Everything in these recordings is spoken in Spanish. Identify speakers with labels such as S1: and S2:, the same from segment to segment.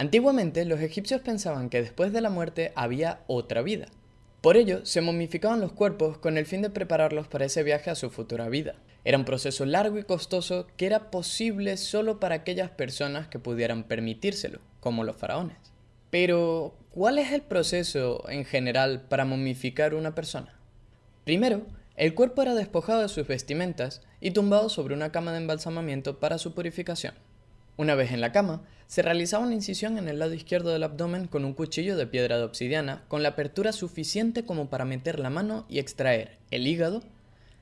S1: Antiguamente los egipcios pensaban que después de la muerte había otra vida. Por ello, se momificaban los cuerpos con el fin de prepararlos para ese viaje a su futura vida. Era un proceso largo y costoso que era posible solo para aquellas personas que pudieran permitírselo, como los faraones. Pero, ¿cuál es el proceso en general para momificar una persona? Primero, el cuerpo era despojado de sus vestimentas y tumbado sobre una cama de embalsamamiento para su purificación. Una vez en la cama, se realizaba una incisión en el lado izquierdo del abdomen con un cuchillo de piedra de obsidiana con la apertura suficiente como para meter la mano y extraer el hígado,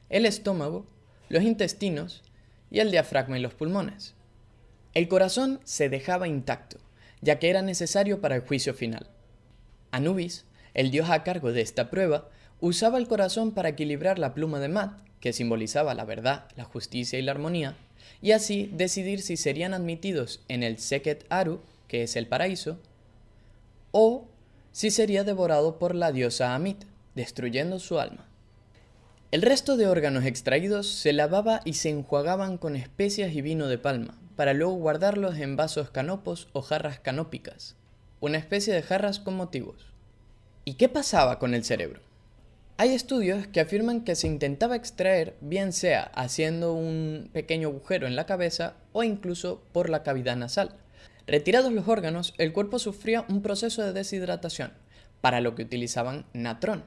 S1: el estómago, los intestinos y el diafragma y los pulmones. El corazón se dejaba intacto, ya que era necesario para el juicio final. Anubis, el dios a cargo de esta prueba, usaba el corazón para equilibrar la pluma de Mat, que simbolizaba la verdad, la justicia y la armonía, y así decidir si serían admitidos en el Seket Aru, que es el paraíso, o si sería devorado por la diosa Amit, destruyendo su alma. El resto de órganos extraídos se lavaba y se enjuagaban con especias y vino de palma, para luego guardarlos en vasos canopos o jarras canópicas, una especie de jarras con motivos. ¿Y qué pasaba con el cerebro? Hay estudios que afirman que se intentaba extraer bien sea haciendo un pequeño agujero en la cabeza o incluso por la cavidad nasal. Retirados los órganos, el cuerpo sufría un proceso de deshidratación, para lo que utilizaban natrón.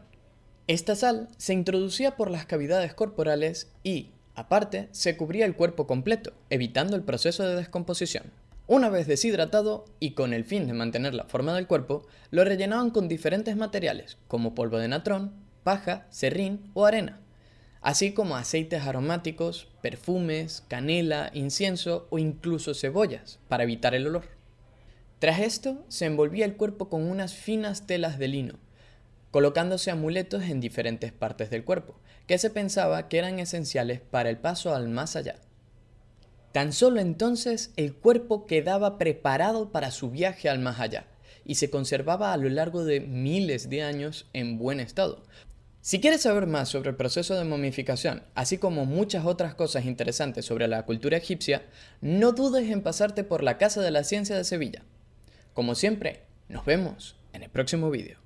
S1: Esta sal se introducía por las cavidades corporales y, aparte, se cubría el cuerpo completo, evitando el proceso de descomposición. Una vez deshidratado, y con el fin de mantener la forma del cuerpo, lo rellenaban con diferentes materiales, como polvo de natrón, paja, serrín o arena, así como aceites aromáticos, perfumes, canela, incienso o incluso cebollas para evitar el olor. Tras esto, se envolvía el cuerpo con unas finas telas de lino, colocándose amuletos en diferentes partes del cuerpo, que se pensaba que eran esenciales para el paso al más allá. Tan solo entonces el cuerpo quedaba preparado para su viaje al más allá, y se conservaba a lo largo de miles de años en buen estado, si quieres saber más sobre el proceso de momificación, así como muchas otras cosas interesantes sobre la cultura egipcia, no dudes en pasarte por la Casa de la Ciencia de Sevilla. Como siempre, nos vemos en el próximo vídeo.